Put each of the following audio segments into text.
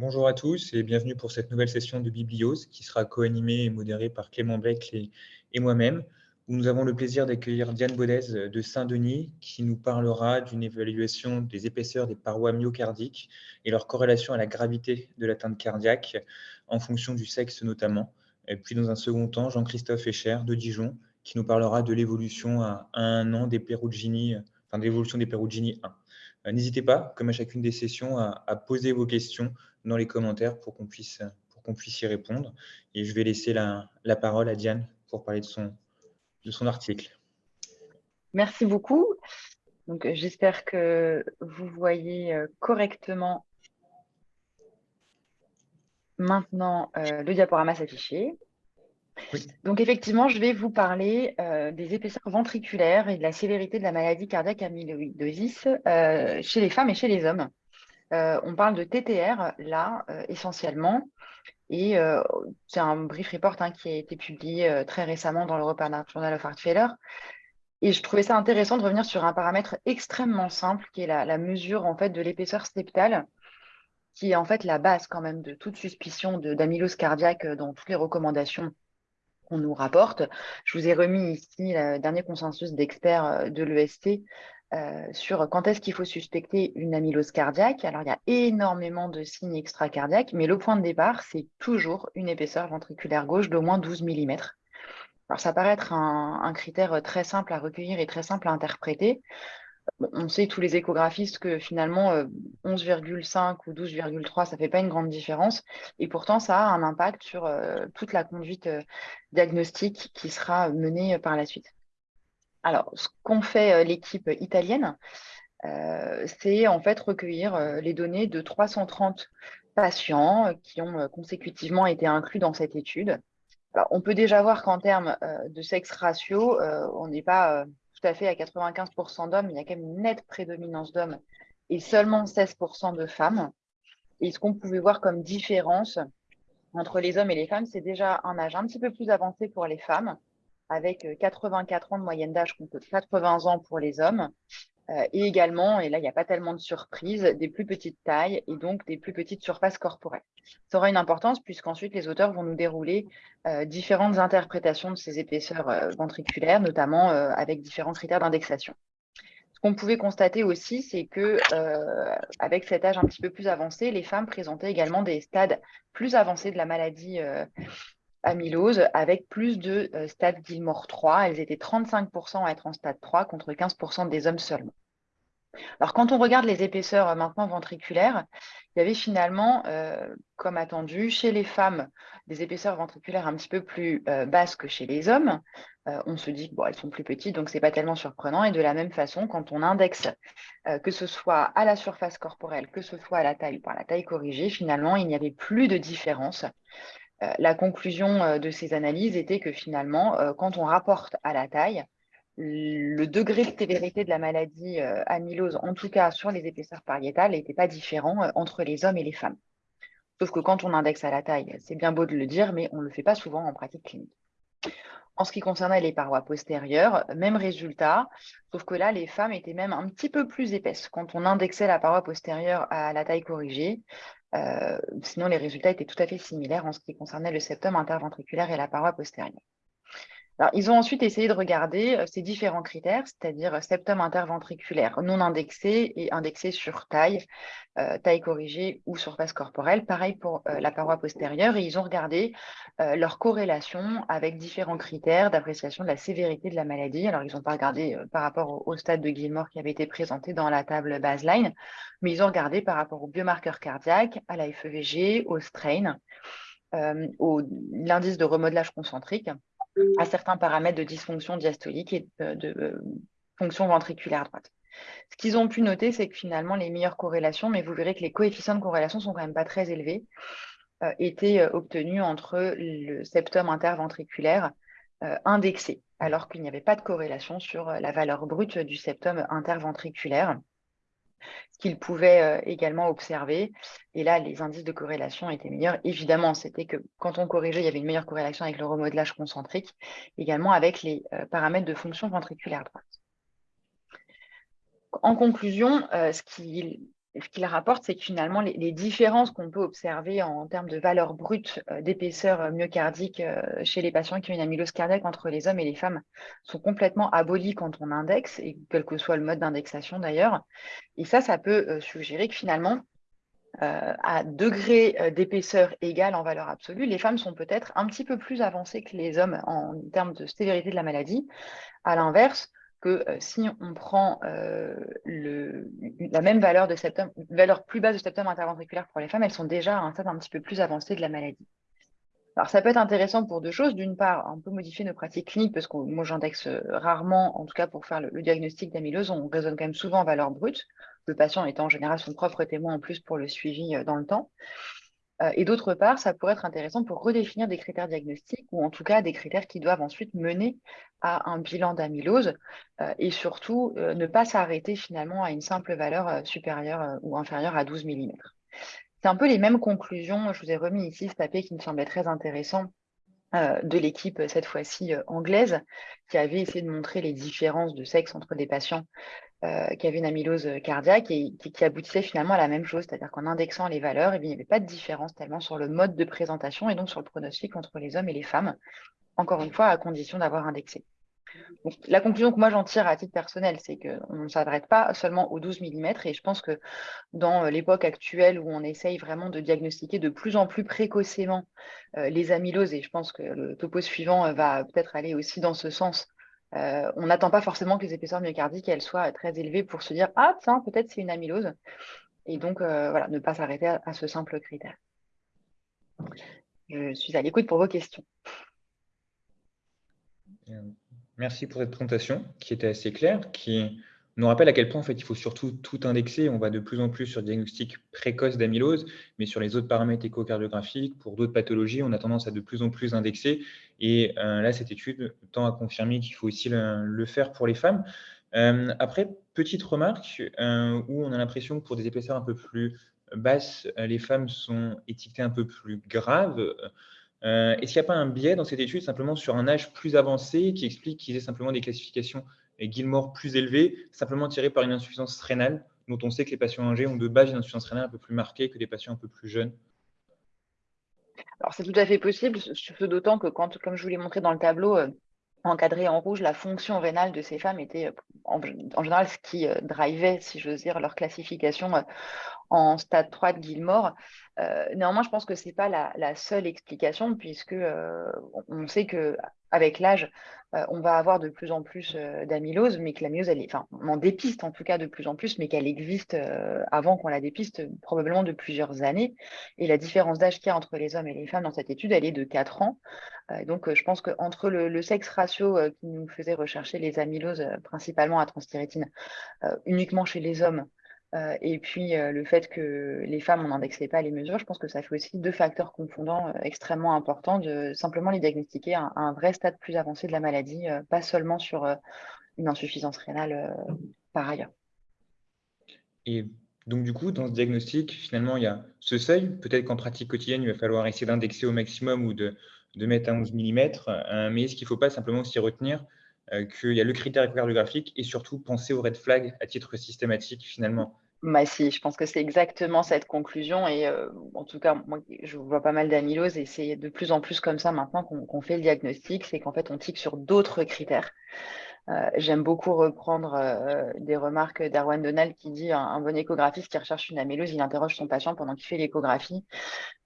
Bonjour à tous et bienvenue pour cette nouvelle session de Bibliose qui sera co-animée et modérée par Clément Blec et moi-même, où nous avons le plaisir d'accueillir Diane Baudez de Saint-Denis qui nous parlera d'une évaluation des épaisseurs des parois myocardiques et leur corrélation à la gravité de l'atteinte cardiaque en fonction du sexe notamment. Et puis dans un second temps, Jean-Christophe Echer de Dijon qui nous parlera de l'évolution à un an des Perugini, enfin de l'évolution des Perugini 1. Euh, n'hésitez pas, comme à chacune des sessions, à, poser vos questions dans les commentaires pour qu'on puisse, pour puisse y répondre. Et je vais laisser la, parole à Diane pour parler de son, de son article. Merci beaucoup. Donc, j'espère que vous voyez euh, correctement maintenant euh, le diaporama s'afficher. Donc effectivement, je vais vous parler euh, des épaisseurs ventriculaires et de la sévérité de la maladie cardiaque amyloïdosis euh, chez les femmes et chez les hommes. Euh, on parle de TTR là essentiellement et c'est un brief report hein, qui a été publié très récemment dans l'European Journal of Heart Failure. Et je trouvais ça intéressant de revenir sur un paramètre extrêmement simple qui est la, la mesure en fait de l'épaisseur septale qui est en fait la base quand même de toute suspicion d'amylose cardiaque dans toutes les recommandations qu'on nous rapporte. Je vous ai remis ici le dernier consensus d'experts euh, de l'EST euh, sur quand est-ce qu'il faut suspecter une amylose cardiaque. Alors, il y a énormément de signes extracardiaques, mais le point de départ, c'est toujours une épaisseur ventriculaire gauche d'au moins 12 mm. Alors, ça paraît être un, critère très simple à recueillir et très simple à interpréter on sait tous les échographistes que finalement 11,5 euh, ou 12,3, ça ne fait pas une grande différence. Et pourtant, ça a un impact sur euh, toute la conduite euh, diagnostique qui sera menée par la suite. Alors, ce qu'ont fait l'équipe italienne, c'est en fait recueillir les données de 330 patients qui ont consécutivement été inclus dans cette étude. on peut déjà voir qu'en termes de sexe ratio, on n'est pas tout à fait à 95% d'hommes, il y a quand même une nette prédominance d'hommes et seulement 16% de femmes. Et ce qu'on pouvait voir comme différence entre les hommes et les femmes, c'est déjà un âge un petit peu plus avancé pour les femmes, avec 84 ans de moyenne d'âge contre 80 ans pour les hommes, euh, et également, et là, il n'y a pas tellement de surprises, des plus petites tailles et donc des plus petites surfaces corporelles. Ça aura une importance puisqu'ensuite, les auteurs vont nous dérouler euh, différentes interprétations de ces épaisseurs euh, ventriculaires, notamment avec différents critères d'indexation. Ce qu'on pouvait constater aussi, c'est que avec cet âge un petit peu plus avancé, les femmes présentaient également des stades plus avancés de la maladie amylose avec plus de euh, stade Gilmore 3. Elles étaient 35% à être en stade 3 contre 15% des hommes seulement. Alors, quand on regarde les épaisseurs euh, maintenant ventriculaires, il y avait finalement, euh, comme attendu, chez les femmes, des épaisseurs ventriculaires un petit peu plus basses que chez les hommes. on se dit qu'elles sont plus petites, donc ce n'est pas tellement surprenant. Et de la même façon, quand on indexe, que ce soit à la surface corporelle, que ce soit à la taille ou par la taille corrigée, finalement, il n'y avait plus de différence euh, la conclusion euh, de ces analyses était que finalement, euh, quand on rapporte à la taille, le degré de sévérité de la maladie amylose, en tout cas sur les épaisseurs pariétales, n'était pas différent entre les hommes et les femmes. Sauf que quand on indexe à la taille, c'est bien beau de le dire, mais on ne le fait pas souvent en pratique clinique. En ce qui concernait les parois postérieures, même résultat, sauf que là, les femmes étaient même un petit peu plus épaisses. Quand on indexait la paroi postérieure à la taille corrigée, euh, sinon, les résultats étaient tout à fait similaires en ce qui concernait le septum interventriculaire et la paroi postérieure. Alors, ils ont ensuite essayé de regarder euh, ces différents critères, c'est-à-dire euh, septum interventriculaire non indexé et indexé sur taille, taille corrigée ou surface corporelle. Pareil pour la paroi postérieure. Et ils ont regardé leur corrélation avec différents critères d'appréciation de la sévérité de la maladie. Alors, ils n'ont pas regardé par rapport au, stade de Gilmore qui avait été présenté dans la table baseline, mais ils ont regardé par rapport aux biomarqueurs cardiaques, à la FEVG, au strain, au l'indice de remodelage concentrique à certains paramètres de dysfonction diastolique et de, euh, fonction ventriculaire droite. Ce qu'ils ont pu noter, c'est que finalement, les meilleures corrélations, mais vous verrez que les coefficients de corrélation sont quand même pas très élevés, euh, étaient euh, obtenus entre le septum interventriculaire indexé, alors qu'il n'y avait pas de corrélation sur la valeur brute du septum interventriculaire ce qu'ils pouvaient euh, également observer. Et là, les indices de corrélation étaient meilleurs. Évidemment, c'était que quand on corrigeait, il y avait une meilleure corrélation avec le remodelage concentrique, également avec les euh, paramètres de fonction ventriculaire droite. En conclusion, euh, ce qu'ils ce qu'il rapporte, c'est que finalement, les, différences qu'on peut observer en, termes de valeur brute euh, d'épaisseur euh, myocardique euh, chez les patients qui ont une amylose cardiaque entre les hommes et les femmes sont complètement abolies quand on indexe, et quel que soit le mode d'indexation d'ailleurs. Et ça, ça peut suggérer que finalement, à degré d'épaisseur égal en valeur absolue, les femmes sont peut-être un petit peu plus avancées que les hommes en termes de sévérité de la maladie. À l'inverse, que euh, si on prend euh, la même valeur de septum, valeur plus basse de septum interventriculaire pour les femmes, elles sont déjà à un stade un petit peu plus avancé de la maladie. Alors, ça peut être intéressant pour deux choses. D'une part, on peut modifier nos pratiques cliniques parce que moi, j'indexe euh, rarement, en tout cas pour faire le, diagnostic d'amylose, on raisonne quand même souvent en valeur brute, le patient étant en général son propre témoin en plus pour le suivi dans le temps. Euh, et d'autre part, ça pourrait être intéressant pour redéfinir des critères diagnostiques ou en tout cas des critères qui doivent ensuite mener à un bilan d'amylose euh, et surtout euh, ne pas s'arrêter finalement à une simple valeur supérieure ou inférieure à 12 mm. C'est un peu les mêmes conclusions. Je vous ai remis ici ce papier qui me semblait très intéressant de l'équipe, cette fois-ci anglaise, qui avait essayé de montrer les différences de sexe entre des patients euh, qui avait une amylose cardiaque et qui, aboutissait finalement à la même chose, c'est-à-dire qu'en indexant les valeurs, eh il n'y avait pas de différence tellement sur le mode de présentation et donc sur le pronostic entre les hommes et les femmes, encore une fois, à condition d'avoir indexé. La conclusion que moi j'en tire à titre personnel, c'est qu'on ne s'adresse pas seulement aux 12 mm et je pense que dans l'époque actuelle où on essaye vraiment de diagnostiquer de plus en plus précocement euh, les amyloses, et je pense que le topo suivant va peut-être aller aussi dans ce sens, euh, on n'attend pas forcément que les épaisseurs myocardiques elles soient très élevées pour se dire ah tiens peut-être c'est une amylose et donc euh, voilà ne pas s'arrêter à, ce simple critère. Je suis à l'écoute pour vos questions. Merci pour cette présentation qui était assez claire, qui nous rappelle à quel point en fait, il faut surtout tout indexer. On va de plus en plus sur le diagnostic précoce d'amylose, mais sur les autres paramètres échocardiographiques, pour d'autres pathologies, on a tendance à de plus en plus indexer. Et euh, là, cette étude tend à confirmer qu'il faut aussi le, faire pour les femmes. Euh, après, petite remarque, euh, où on a l'impression que pour des épaisseurs un peu plus basses, les femmes sont étiquetées un peu plus graves. Est-ce qu'il n'y a pas un biais dans cette étude simplement sur un âge plus avancé qui explique qu'ils aient simplement des classifications et Gilmore plus élevé, simplement tiré par une insuffisance rénale, dont on sait que les patients âgés ont de base une insuffisance rénale un peu plus marquée que des patients un peu plus jeunes? Alors, c'est tout à fait possible, d'autant que, quand, comme je vous l'ai montré dans le tableau, euh, encadré en rouge, la fonction rénale de ces femmes était euh, en, général ce qui euh, drivait, si j'ose dire, leur classification en stade 3 de Gilmore. néanmoins, je pense que ce n'est pas la, seule explication, puisque on sait qu'avec l'âge, euh, on va avoir de plus en plus euh, d'amylose, mais que l'amylose, elle on en dépiste en tout cas de plus en plus, mais qu'elle existe euh, avant qu'on la dépiste probablement de plusieurs années. Et la différence d'âge qu'il y a entre les hommes et les femmes dans cette étude, elle est de 4 ans. donc, je pense qu'entre le, le, sexe ratio qui nous faisait rechercher les amyloses principalement à transthyrétine uniquement chez les hommes, euh, et puis euh, le fait que les femmes, on n'indexait pas les mesures, je pense que ça fait aussi deux facteurs confondants euh, extrêmement importants de simplement les diagnostiquer à, un vrai stade plus avancé de la maladie, pas seulement sur une insuffisance rénale par ailleurs. Et donc du coup, dans ce diagnostic, finalement, il y a ce seuil. Peut-être qu'en pratique quotidienne, il va falloir essayer d'indexer au maximum ou de, de mettre à 11 mm, mais est-ce qu'il ne faut pas simplement s'y retenir qu'il y a le critère échocardiographique et surtout penser aux red flags à titre systématique finalement. Bah si, je pense que c'est exactement cette conclusion et euh, en tout cas, moi, je vois pas mal d'amylose et c'est de plus en plus comme ça maintenant qu'on fait le diagnostic, c'est qu'en fait on tique sur d'autres critères. Euh, j'aime beaucoup reprendre des remarques d'Arwan Donald qui dit un, bon échographiste qui recherche une amylose, il interroge son patient pendant qu'il fait l'échographie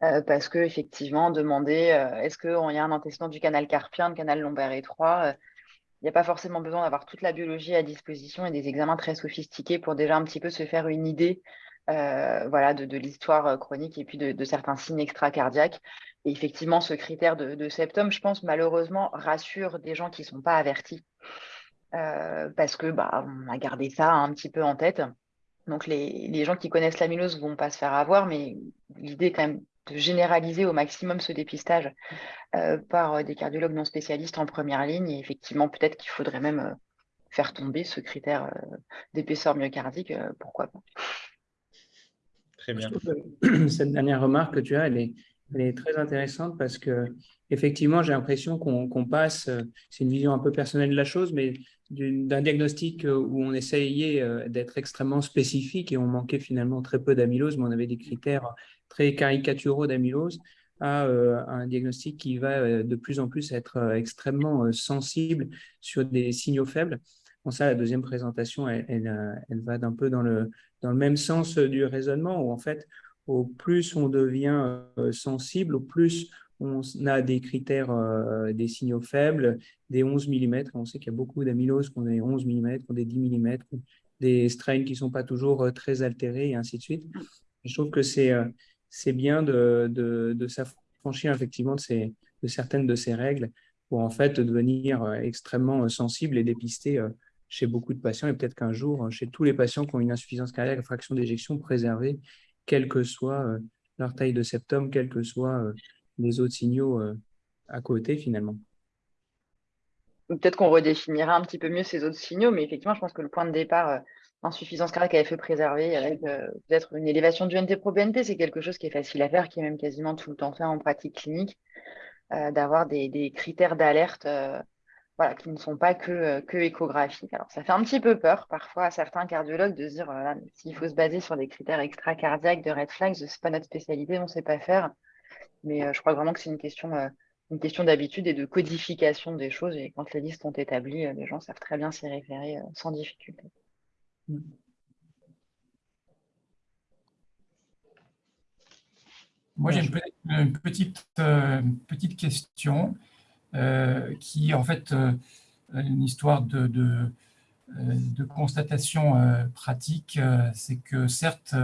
parce que effectivement demander est-ce qu'il y a un antécédent du canal carpien, du canal lombaire étroit, il n'y a pas forcément besoin d'avoir toute la biologie à disposition et des examens très sophistiqués pour déjà un petit peu se faire une idée euh, de, l'histoire euh, chronique et puis de, certains signes extracardiaques. Et effectivement, ce critère de, septum, je pense, malheureusement, rassure des gens qui ne sont pas avertis euh, parce que bah, on a gardé ça un petit peu en tête. Donc, les, les gens qui connaissent l'amylose ne vont pas se faire avoir, mais l'idée quand même de généraliser au maximum ce dépistage euh, par euh, des cardiologues non spécialistes en première ligne. Et effectivement, peut-être qu'il faudrait même euh, faire tomber ce critère d'épaisseur myocardique, pourquoi pas. Très bien. Cette dernière remarque que tu as, elle est Elle est très intéressante parce que effectivement, j'ai l'impression qu'on passe, c'est une vision un peu personnelle de la chose, mais d'un diagnostic où on essayait d'être extrêmement spécifique et on manquait finalement très peu d'amylose, mais on avait des critères très caricaturaux d'amylose, à un diagnostic qui va de plus en plus être extrêmement sensible sur des signaux faibles. Bon, ça, la deuxième présentation, elle, elle, va un peu dans le, dans le même sens du raisonnement, où en fait, au plus on devient sensible, au plus on a des critères, des signaux faibles, des 11 mm. On sait qu'il y a beaucoup d'amyloses qui ont des 11 mm, qui ont des 10 mm, des strains qui ne sont pas toujours très altérés, et ainsi de suite. Je trouve que c'est c'est bien de, s'affranchir effectivement de, certaines de ces règles pour en fait devenir extrêmement sensible et dépister chez beaucoup de patients et peut-être qu'un jour, chez tous les patients qui ont une insuffisance cardiaque à fraction d'éjection préservée, quelle que soit euh, leur taille de septum, quels que soient euh, les autres signaux euh, à côté finalement. Peut-être qu'on redéfinira un petit peu mieux ces autres signaux, mais effectivement, je pense que le point de départ, insuffisance cardiaque à effet préservé, avec peut-être une élévation du NT-proBNP, c'est quelque chose qui est facile à faire, qui est même quasiment tout le temps fait en pratique clinique, d'avoir des, critères d'alerte voilà, qui ne sont pas que, euh, que échographiques. Alors, ça fait un petit peu peur parfois à certains cardiologues de se dire s'il faut se baser sur des critères extracardiaques de red flags, ce n'est pas notre spécialité, on ne sait pas faire. Mais euh, je crois vraiment que c'est euh, une question d'habitude et de codification des choses. Et quand les listes sont établies, les gens savent très bien s'y référer sans difficulté. Moi, j'ai une, petite, petite question. Euh, qui est en fait euh, une histoire de, de, euh, de constatation pratique. C'est que certes,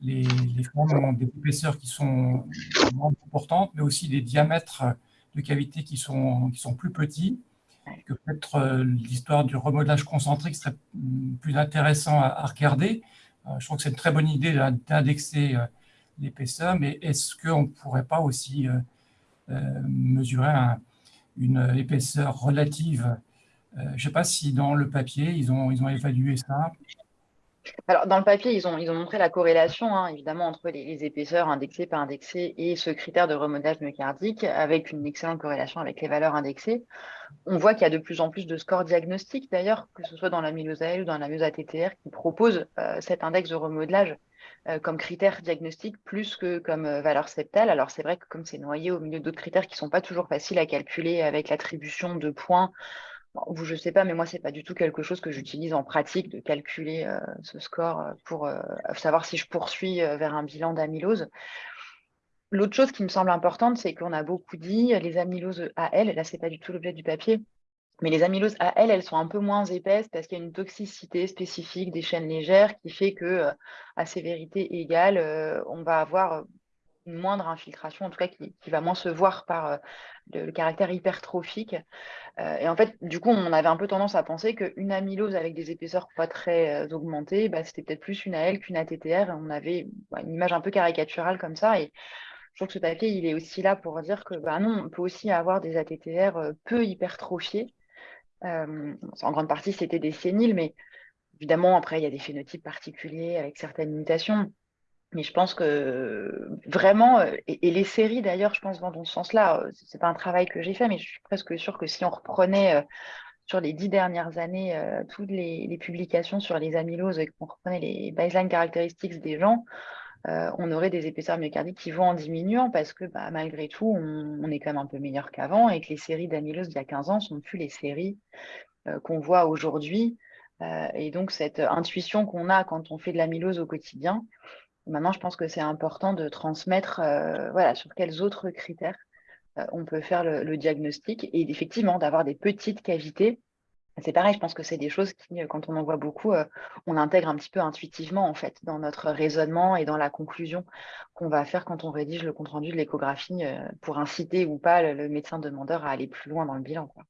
les, les formes ont des épaisseurs qui sont moins importantes, mais aussi des diamètres de cavités qui sont, qui sont plus petits, que peut-être l'histoire du remodelage concentrique serait plus intéressant à, regarder. je trouve que c'est une très bonne idée d'indexer l'épaisseur, mais est-ce qu'on ne pourrait pas aussi mesurer un, une épaisseur relative? Euh, je ne sais pas si dans le papier, ils ont, ils ont évalué ça. Alors, dans le papier, ils ont, montré la corrélation, hein, évidemment, entre les, épaisseurs indexées, pas indexées, et ce critère de remodelage myocardique, avec une excellente corrélation avec les valeurs indexées. On voit qu'il y a de plus en plus de scores diagnostiques, d'ailleurs, que ce soit dans la mylose ou dans la ATTR, qui proposent euh, cet index de remodelage euh, comme critère diagnostique plus que comme euh, valeur septale. Alors c'est vrai que comme c'est noyé au milieu d'autres critères qui ne sont pas toujours faciles à calculer avec l'attribution de points, vous, je ne sais pas, mais moi, ce n'est pas du tout quelque chose que j'utilise en pratique de calculer euh, ce score pour savoir si je poursuis vers un bilan d'amylose. L'autre chose qui me semble importante, c'est qu'on a beaucoup dit les amyloses AL, là, ce n'est pas du tout l'objet du papier, mais les amyloses à elles, sont un peu moins épaisses parce qu'il y a une toxicité spécifique des chaînes légères qui fait que euh, à sévérité égale, euh, on va avoir euh, une moindre infiltration, en tout cas qui, va moins se voir par le, caractère hypertrophique. et en fait, du coup, on avait un peu tendance à penser qu'une amylose avec des épaisseurs pas très augmentées, bah, c'était peut-être plus une AL qu'une ATTR. On avait une image un peu caricaturale comme ça. Et je trouve que ce papier, il est aussi là pour dire que bah, non, on peut aussi avoir des ATTR peu hypertrophiés euh, en grande partie, c'était des séniles, mais évidemment, après, il y a des phénotypes particuliers avec certaines mutations. Mais je pense que vraiment, euh, et, les séries d'ailleurs, je pense dans ce sens-là. Euh, Ce n'est pas un travail que j'ai fait, mais je suis presque sûre que si on reprenait sur les dix dernières années toutes les, publications sur les amyloses et qu'on reprenait les baseline characteristics des gens, euh, on aurait des épaisseurs myocardiques qui vont en diminuant parce que bah, malgré tout, on, est quand même un peu meilleur qu'avant et que les séries d'amylose d'il y a 15 ans ne sont plus les séries euh, qu'on voit aujourd'hui. Euh, et donc, cette intuition qu'on a quand on fait de l'amylose au quotidien, maintenant, je pense que c'est important de transmettre voilà, sur quels autres critères on peut faire le diagnostic et effectivement d'avoir des petites cavités c'est pareil, je pense que c'est des choses qui, euh, quand on en voit beaucoup, euh, on intègre un petit peu intuitivement en fait dans notre raisonnement et dans la conclusion qu'on va faire quand on rédige le compte-rendu de l'échographie euh, pour inciter ou pas le, médecin demandeur à aller plus loin dans le bilan. Quoi.